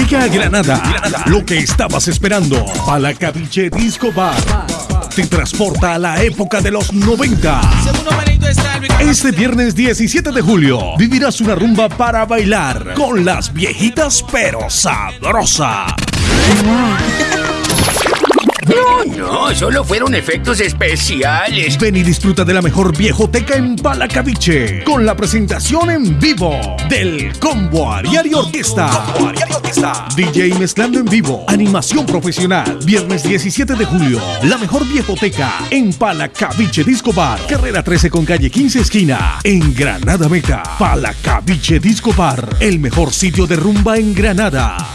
Llega a Granada, lo que estabas esperando. Palacaviche Disco Bar. Te transporta a la época de los 90. Este viernes 17 de julio vivirás una rumba para bailar con las viejitas pero sabrosa. No, no, solo fueron efectos especiales. Ven y disfruta de la mejor viejoteca en Palacaviche con la presentación en vivo del Combo Ariari Orquesta. DJ mezclando en vivo, animación profesional. Viernes 17 de julio, la mejor viejoteca en Palacaviche Disco Bar. Carrera 13 con calle 15 esquina en Granada Meta. Palacaviche Disco Bar, el mejor sitio de rumba en Granada.